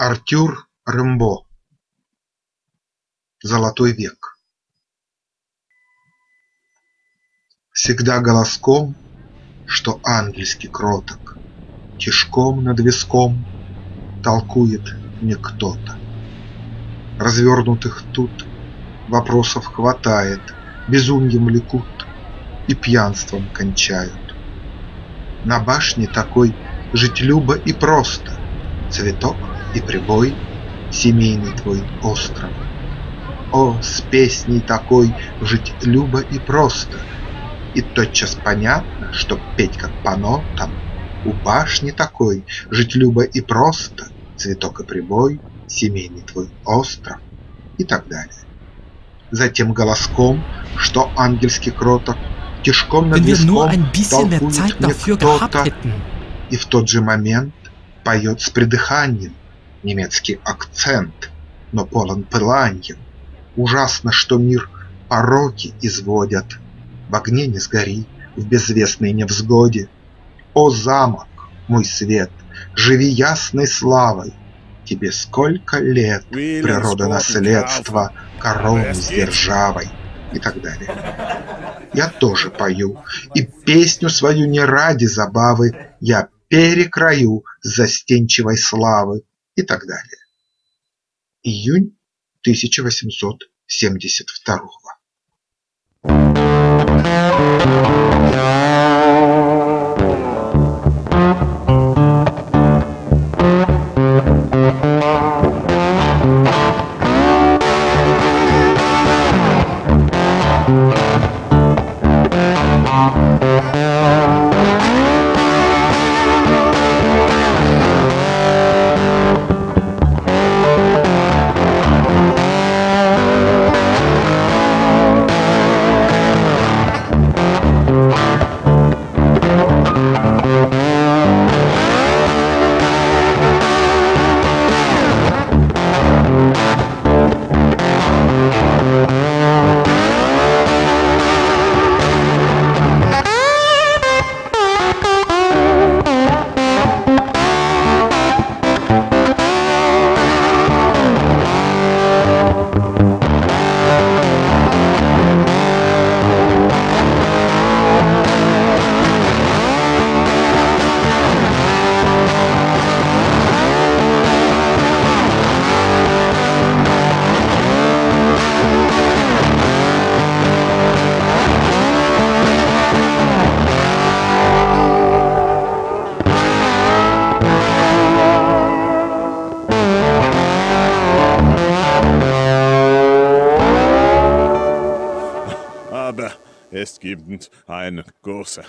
Артюр Рембо Золотой век Всегда голоском, что ангельски кроток, Тишком над виском толкует мне кто-то. Развернутых тут вопросов хватает, Безумьем лекут и пьянством кончают. На башне такой жить любо и просто, Цветок и прибой, семейный твой остров. О, с песней такой жить любо и просто, И тотчас понятно, что петь как по нотам. У башни такой жить любо и просто, Цветок и прибой, семейный твой остров и так далее. Затем голоском, что ангельский кроток, Тишком над виском толкует мне кто-то, И в тот же момент поет с придыханием, немецкий акцент, но полон пыланьем. Ужасно, что мир пороки изводят, В огне не сгори, в безвестной невзгоде. О, замок, мой свет, живи ясной славой, Тебе сколько лет, природа наследства, Короны с державой и так далее. Я тоже пою, и песню свою не ради забавы Я перекрою застенчивой славы и так далее. Июнь 1872 Gibt eine große